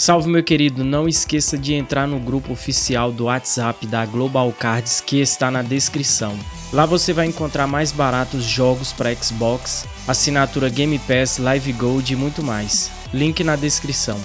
Salve meu querido, não esqueça de entrar no grupo oficial do WhatsApp da Global Cards que está na descrição. Lá você vai encontrar mais baratos jogos para Xbox, assinatura Game Pass, Live Gold e muito mais. Link na descrição.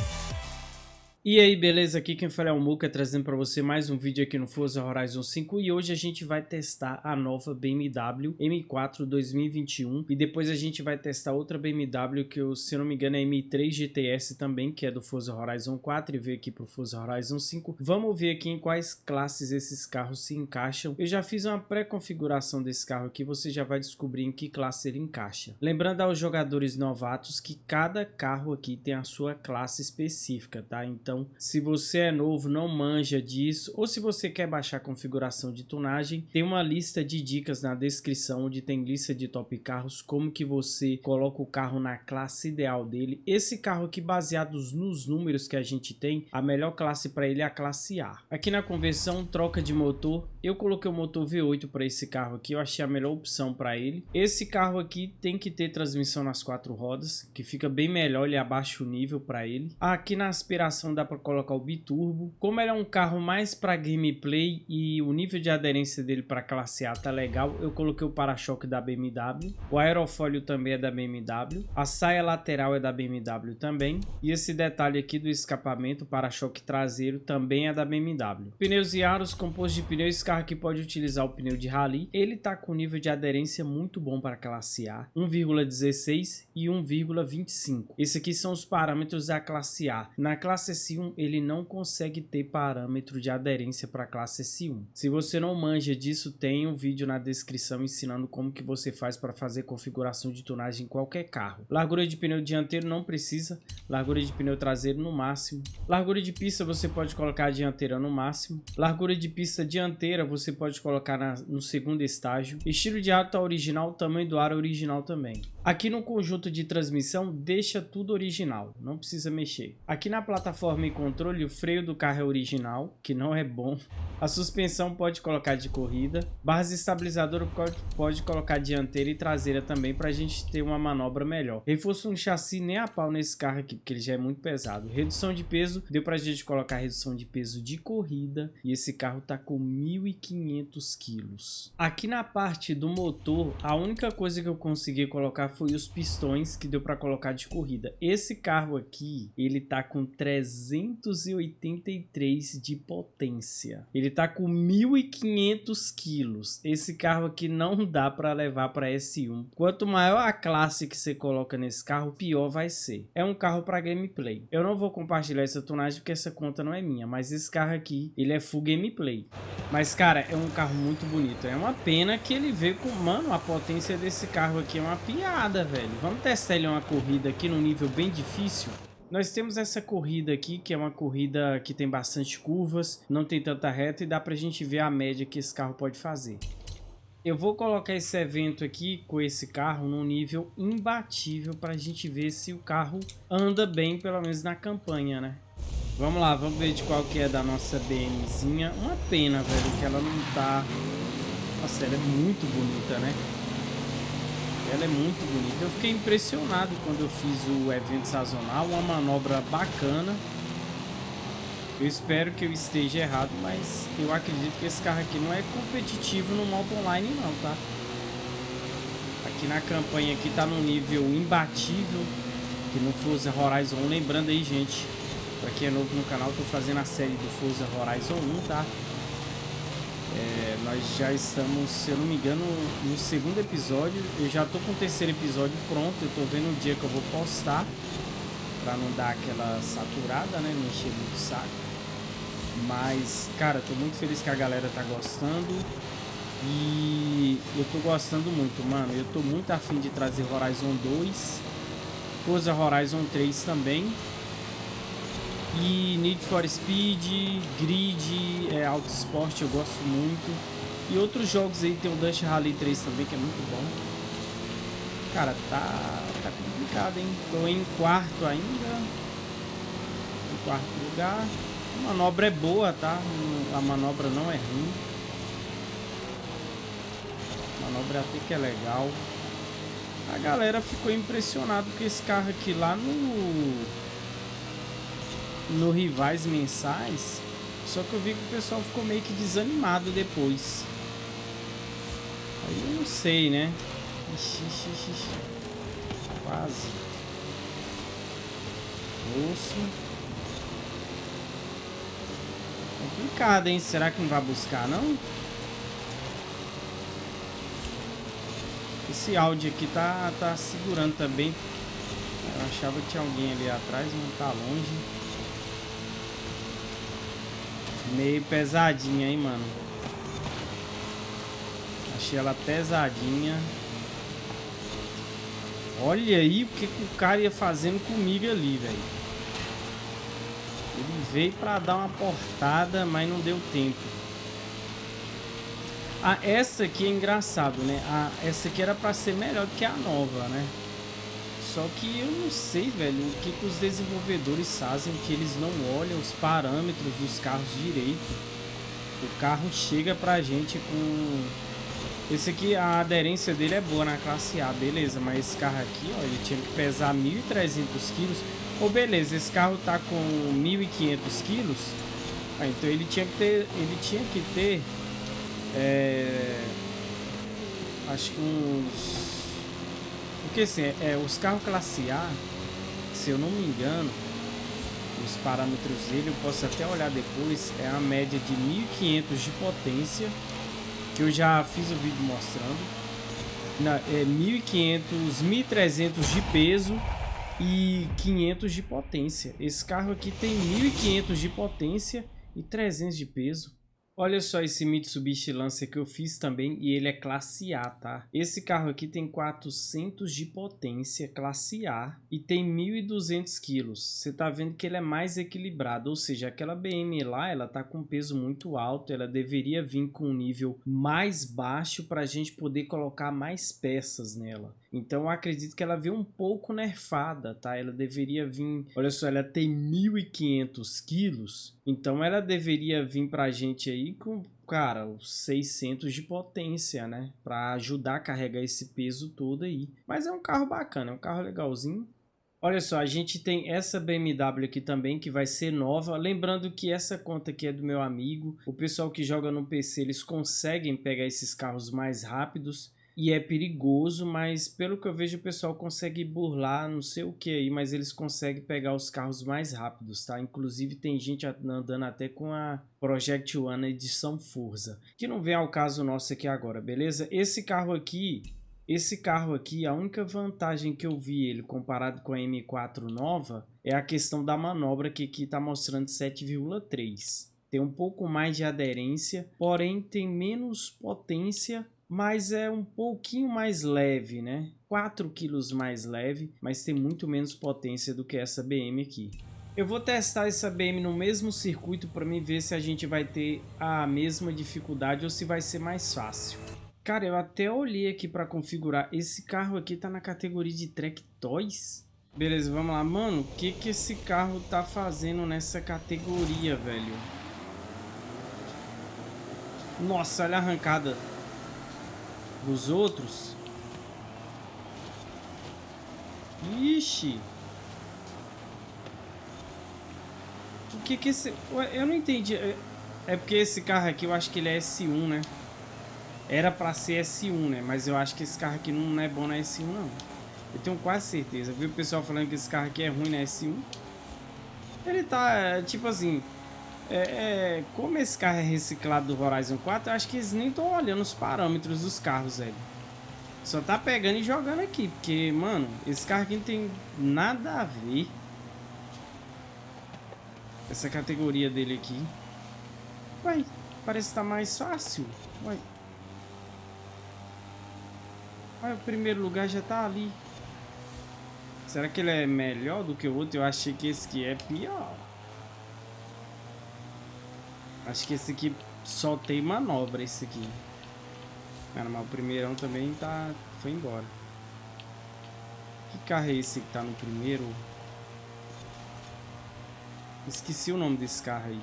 E aí, beleza? Aqui quem fala é o Muka, trazendo para você mais um vídeo aqui no Forza Horizon 5 e hoje a gente vai testar a nova BMW M4 2021 e depois a gente vai testar outra BMW que eu, se não me engano é M3 GTS também, que é do Forza Horizon 4 e veio aqui pro Forza Horizon 5. Vamos ver aqui em quais classes esses carros se encaixam. Eu já fiz uma pré-configuração desse carro aqui, você já vai descobrir em que classe ele encaixa. Lembrando aos jogadores novatos que cada carro aqui tem a sua classe específica, tá? Então se você é novo, não manja disso, ou se você quer baixar a configuração de tunagem, tem uma lista de dicas na descrição, onde tem lista de top carros, como que você coloca o carro na classe ideal dele. Esse carro aqui, baseados nos números que a gente tem, a melhor classe para ele é a classe A. Aqui na conversão, troca de motor, eu coloquei o motor V8 para esse carro aqui, eu achei a melhor opção para ele. Esse carro aqui tem que ter transmissão nas quatro rodas, que fica bem melhor, ele abaixa o nível para ele. Aqui na aspiração da dá para colocar o biturbo. Como ele é um carro mais para gameplay e o nível de aderência dele para classe A tá legal, eu coloquei o para-choque da BMW. O aerofólio também é da BMW. A saia lateral é da BMW também. E esse detalhe aqui do escapamento, para-choque traseiro, também é da BMW. Pneus e aros, composto de pneus, esse carro aqui pode utilizar o pneu de rally. Ele tá com nível de aderência muito bom para classe A, 1,16 e 1,25. Esse aqui são os parâmetros da classe A. Na classe C S1 ele não consegue ter parâmetro de aderência para a classe S1. Se você não manja disso, tem um vídeo na descrição ensinando como que você faz para fazer configuração de tunagem em qualquer carro. Largura de pneu dianteiro não precisa, largura de pneu traseiro no máximo. Largura de pista você pode colocar a dianteira no máximo. Largura de pista dianteira você pode colocar na, no segundo estágio. Estilo de tá original, tamanho do ar original também. Aqui no conjunto de transmissão deixa tudo original, não precisa mexer. Aqui na plataforma e controle, o freio do carro é original, que não é bom. A suspensão pode colocar de corrida. Barras estabilizadoras pode, colocar dianteira e traseira também para a gente ter uma manobra melhor. Reforço no chassi nem a pau nesse carro aqui, porque ele já é muito pesado. Redução de peso, deu para a gente colocar redução de peso de corrida. E esse carro tá com 1.500 quilos. Aqui na parte do motor, a única coisa que eu consegui colocar foi os pistões que deu para colocar de corrida. Esse carro aqui, ele tá com 300 383 de potência. Ele tá com 1.500 quilos. Esse carro aqui não dá para levar para S1. Quanto maior a classe que você coloca nesse carro, pior vai ser. É um carro para gameplay. Eu não vou compartilhar essa tonagem porque essa conta não é minha, mas esse carro aqui, ele é full gameplay. Mas, cara, é um carro muito bonito. É uma pena que ele veio com... Mano, a potência desse carro aqui é uma piada, velho. Vamos testar ele uma corrida aqui num nível bem difícil. Nós temos essa corrida aqui, que é uma corrida que tem bastante curvas, não tem tanta reta e dá pra gente ver a média que esse carro pode fazer. Eu vou colocar esse evento aqui com esse carro num nível imbatível para a gente ver se o carro anda bem, pelo menos na campanha, né? Vamos lá, vamos ver de qual que é da nossa BMzinha. Uma pena, velho, que ela não tá... Nossa, ela é muito bonita, né? Ela é muito bonita. Eu fiquei impressionado quando eu fiz o evento sazonal. Uma manobra bacana. Eu espero que eu esteja errado, mas eu acredito que esse carro aqui não é competitivo no modo online não, tá? Aqui na campanha aqui tá num nível imbatível que no Forza Horizon 1. Lembrando aí, gente, pra quem é novo no canal, tô fazendo a série do Forza Horizon 1, tá? É, nós já estamos, se eu não me engano, no segundo episódio. Eu já tô com o terceiro episódio pronto. Eu tô vendo o dia que eu vou postar. Pra não dar aquela saturada, né? Não encher muito saco. Mas, cara, tô muito feliz que a galera tá gostando. E eu tô gostando muito, mano. Eu tô muito afim de trazer Horizon 2. Forza Horizon 3 também. E Need for Speed, Grid, é, Auto Sport eu gosto muito. E outros jogos aí, tem o Dust Rally 3 também, que é muito bom. Cara, tá, tá complicado, hein? Tô em quarto ainda. Em quarto lugar. A manobra é boa, tá? A manobra não é ruim. A manobra até que é legal. A galera ficou impressionada com esse carro aqui lá no no rivais mensais. Só que eu vi que o pessoal ficou meio que desanimado depois. Aí eu não sei, né? Ixi, ixi, ixi. Quase. Osso. Complicado, hein? Será que não vai buscar, não? Esse áudio aqui tá, tá segurando também. Eu achava que tinha alguém ali atrás, não tá longe. Meio pesadinha, hein, mano. Achei ela pesadinha. Olha aí o que, que o cara ia fazendo comigo ali, velho. Ele veio pra dar uma portada, mas não deu tempo. Ah, essa aqui é engraçado, né? Ah, essa aqui era pra ser melhor do que a nova, né? Só que eu não sei, velho, o que, que os desenvolvedores fazem que eles não olham os parâmetros dos carros direito. O carro chega pra gente com... Esse aqui, a aderência dele é boa na classe A, beleza. Mas esse carro aqui, ó, ele tinha que pesar 1.300 quilos. Ou beleza, esse carro tá com 1.500 quilos. Ah, então ele tinha que ter... Ele tinha que ter é, acho que uns. Porque assim, é, é, os carros classe A, se eu não me engano, os parâmetros dele, eu posso até olhar depois, é a média de 1500 de potência, que eu já fiz o vídeo mostrando. Na, é 1500, 1300 de peso e 500 de potência. Esse carro aqui tem 1500 de potência e 300 de peso. Olha só esse Mitsubishi Lancer que eu fiz também e ele é classe A, tá? Esse carro aqui tem 400 de potência, classe A, e tem 1.200 quilos. Você tá vendo que ele é mais equilibrado, ou seja, aquela BM lá, ela tá com peso muito alto, ela deveria vir com um nível mais baixo para a gente poder colocar mais peças nela. Então eu acredito que ela veio um pouco nerfada, tá? Ela deveria vir, olha só, ela tem 1.500 quilos, então ela deveria vir pra gente aí com, cara, os 600 de potência, né? Pra ajudar a carregar esse peso todo aí. Mas é um carro bacana, é um carro legalzinho. Olha só, a gente tem essa BMW aqui também que vai ser nova. Lembrando que essa conta aqui é do meu amigo. O pessoal que joga no PC, eles conseguem pegar esses carros mais rápidos e é perigoso, mas pelo que eu vejo o pessoal consegue burlar, não sei o que aí, mas eles conseguem pegar os carros mais rápidos, tá? Inclusive tem gente andando até com a Project One edição Forza, que não vem ao caso nosso aqui agora, beleza? Esse carro aqui, esse carro aqui, a única vantagem que eu vi ele comparado com a M4 nova é a questão da manobra que aqui tá mostrando 7,3. Tem um pouco mais de aderência, porém tem menos potência mas é um pouquinho mais leve, né? 4 quilos mais leve, mas tem muito menos potência do que essa BM aqui. Eu vou testar essa BM no mesmo circuito para mim ver se a gente vai ter a mesma dificuldade ou se vai ser mais fácil. Cara, eu até olhei aqui para configurar. Esse carro aqui tá na categoria de Track Toys. Beleza, vamos lá. Mano, o que que esse carro tá fazendo nessa categoria, velho? Nossa, olha a arrancada dos outros. Ixi. O que que esse... Eu não entendi. É, é porque esse carro aqui, eu acho que ele é S1, né? Era pra ser S1, né? Mas eu acho que esse carro aqui não é bom na S1, não. Eu tenho quase certeza. Viu o pessoal falando que esse carro aqui é ruim na S1? Ele tá, tipo assim... É, é, como esse carro é reciclado do Horizon 4, eu acho que eles nem estão olhando os parâmetros dos carros, velho. Só tá pegando e jogando aqui, porque, mano, esse carro aqui não tem nada a ver. Essa categoria dele aqui. Ué, parece que tá mais fácil. Ué, o primeiro lugar já tá ali. Será que ele é melhor do que o outro? Eu achei que esse aqui é pior. Acho que esse aqui só tem manobra, esse aqui. Cara, mas o primeirão também tá... foi embora. Que carro é esse que tá no primeiro? Esqueci o nome desse carro aí.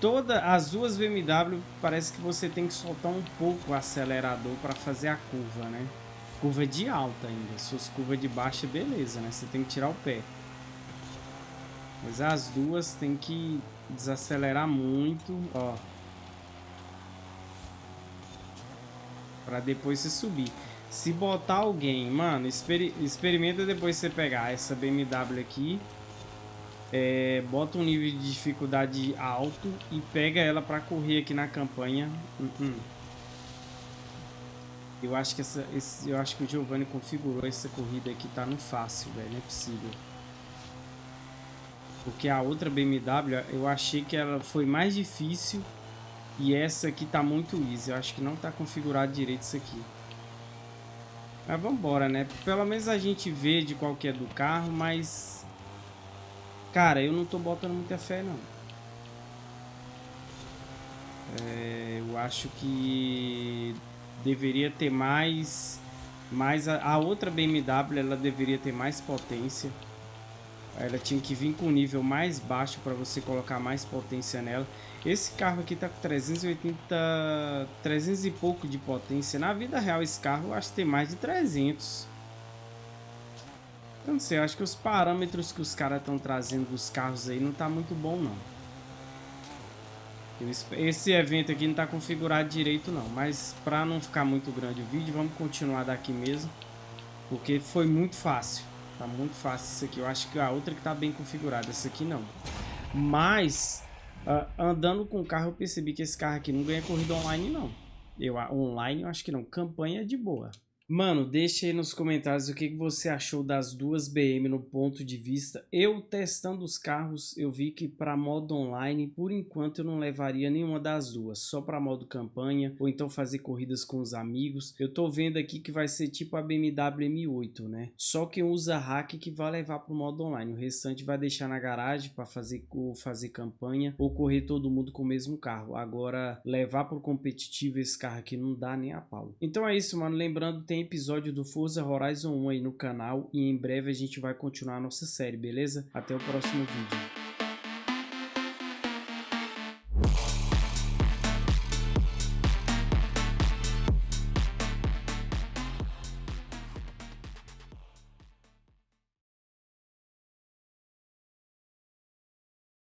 Toda as duas BMW parece que você tem que soltar um pouco o acelerador para fazer a curva, né? Curva de alta ainda. Se fosse curva de baixa, beleza, né? Você tem que tirar o pé. Mas as duas tem que desacelerar muito, ó. Pra depois você subir. Se botar alguém, mano, exper experimenta depois você pegar essa BMW aqui. É, bota um nível de dificuldade alto e pega ela pra correr aqui na campanha. Uh -uh. Eu acho que essa, esse, eu acho que o Giovanni configurou essa corrida aqui, tá no fácil, velho, não é possível. Porque a outra BMW, eu achei que ela foi mais difícil e essa aqui tá muito easy. Eu acho que não tá configurado direito isso aqui. Mas vambora, né? Pelo menos a gente vê de qual que é do carro, mas... Cara, eu não tô botando muita fé, não. É, eu acho que deveria ter mais... mais a, a outra BMW, ela deveria ter mais potência. Ela tinha que vir com um nível mais baixo para você colocar mais potência nela. Esse carro aqui tá com 380, 300 e pouco de potência. Na vida real esse carro eu acho que tem mais de 300. Eu não sei, eu acho que os parâmetros que os caras estão trazendo dos carros aí não tá muito bom não. Esse evento aqui não tá configurado direito não, mas para não ficar muito grande o vídeo, vamos continuar daqui mesmo. Porque foi muito fácil. Tá muito fácil isso aqui. Eu acho que a outra que tá bem configurada. Essa aqui não. Mas, uh, andando com o carro, eu percebi que esse carro aqui não ganha corrida online, não. Eu, online, eu acho que não. Campanha de boa. Mano, deixa aí nos comentários o que você achou das duas BM no ponto de vista. Eu testando os carros, eu vi que para modo online, por enquanto eu não levaria nenhuma das duas, só para modo campanha ou então fazer corridas com os amigos. Eu tô vendo aqui que vai ser tipo a BMW M8, né? Só quem usa hack que vai levar para o modo online, o restante vai deixar na garagem para fazer fazer campanha ou correr todo mundo com o mesmo carro. Agora levar para o competitivo esse carro aqui não dá nem a pau. Então é isso, mano. Lembrando, tem tem episódio do Forza Horizon 1 aí no canal e em breve a gente vai continuar a nossa série, beleza? Até o próximo vídeo.